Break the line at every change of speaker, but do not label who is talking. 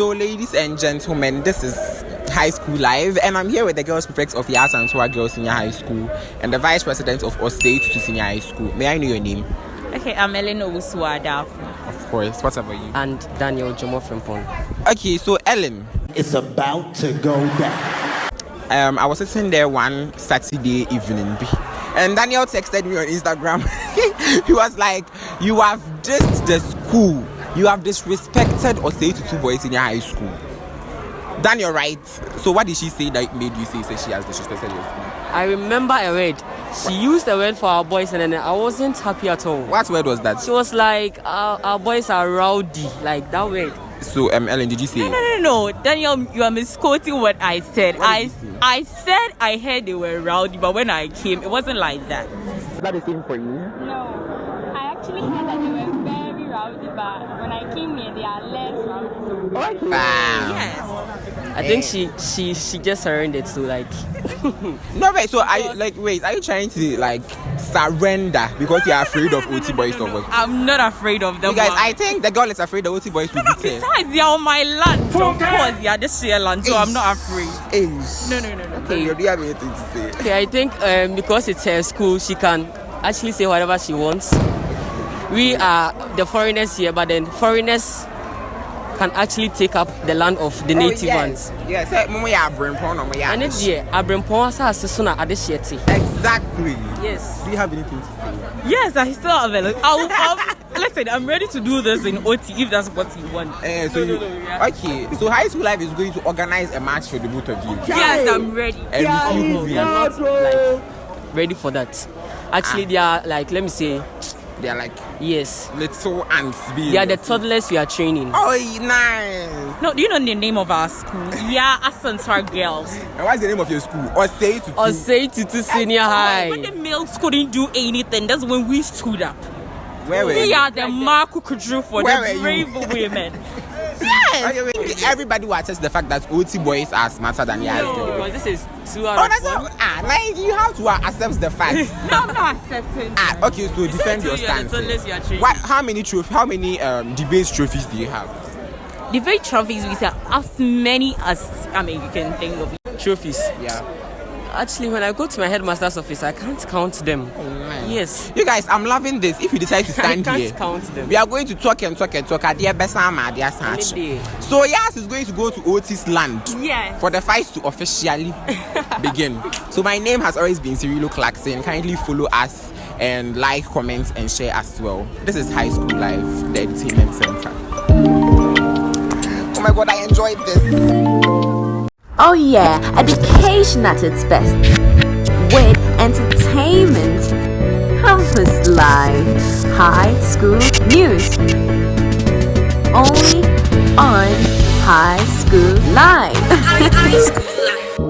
So, ladies and gentlemen, this is High School Live, and I'm here with the girls prefects of Yaa Asantewaa Girls Senior High School and the vice president of Osei Tutu Senior High School. May I know your name?
Okay, I'm Ellen Owusuada.
Of course. What about you?
and Daniel Jomo Frimpong.
Okay, so Ellen,
It's about to go down.
um, I was sitting there one Saturday evening, and Daniel texted me on Instagram. he was like, "You have just the school. You have disrespected or say to two boys in your high school." Daniel, right? So what did she say that made you say, say she has disrespected your school?
I remember a word. She used a word for our boys, and then I wasn't happy at all.
What word was that?
She was like, our, our boys are rowdy, like that word.
So, um, Ellen, did you say?
No, no, no, no. Daniel, you are misquoting what I said.
What
I,
say?
I said I heard they were rowdy, but when I came, it wasn't like that.
Is that the same for you?
No, I actually heard that they were very rowdy, but when I came here, they are less rowdy.
Wow.
Yes.
I think she she she just earned it. So like,
No, wait. So, are you like, wait? Are you trying to like surrender because you are afraid of OT boys or what?
I'm not afraid of them.
You guys, I think the girl is afraid the OT boys will
No,
beat her.
besides, they are on my land. Of course, they are just share land, so I'm not afraid.
Hey.
No, no, no, no.
Okay. Do you have anything to say?
okay, I think um, because it's her school, she can actually say whatever she wants. We are the foreigners here, but then foreigners can actually take up the land of the native
oh, yes.
ones.
Yes, hey, Momo ya Brempon or my
And it's here, Abrempon asase so na ade hye te.
Exactly.
Yes.
Do you have anything to say?
Yes, I still have it. I'll, I'll, listen, I'm ready to do this in OT if that's what you want.
Eh, so you, okay, so High School Life is going to organize a match for the both of you.
Yes, I'm ready.
And
No,
who
we are
wins.
not like ready for that. Actually, they are like let me say
They are like
yes.
little ants. being
They are the toddlers we are training.
Oh, nice.
No, do you know the name of our school? Yeah, Asantewaa Girls.
And what's the name of your school? Or say it to
Or
two.
say to to senior
When the males couldn't do anything, that's when we stood up.
Where were
We
you?
are the Marco Kudru for
Where
the brave
you?
women.
Okay. Everybody will attest the fact that OT boys are smarter than Yas girls.
Because this is two out
Oh,
one.
not, ah, like you have to uh, accept the fact.
no, I'm not accepting.
ah, okay, so defend your stance. What? How many trophy? How many um, debate trophies do you have?
The very trophies we say as many as I mean you can think of.
Trophies.
Yeah.
Actually, when I go to my headmaster's office, I can't count them. Oh, yes.
You guys, I'm loving this. If you decide to
I
stand
can't
here,
count them.
we are going to talk and talk and talk. Adeɛ bɛsa ama adeɛ asa
Any
akye.
day.
So Yas is going to go to Otis land
Yes.
for the fight to officially begin. So my name has always been Cirilo Clarkson. Kindly follow us and like, comment, and share as well. This is High School Life, the entertainment center. Oh my god, I enjoyed this.
Oh yeah, education at its best. With entertainment. Campus Live. High School News. Only on High School Live.